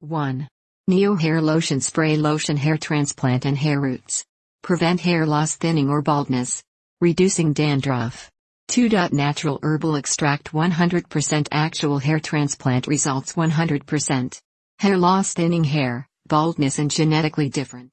1. Neo Hair Lotion Spray Lotion Hair Transplant and Hair Roots. Prevent hair loss, thinning, or baldness. Reducing dandruff. 2. Natural herbal extract 100% actual hair transplant results 100%. Hair loss, thinning hair, baldness, and genetically different.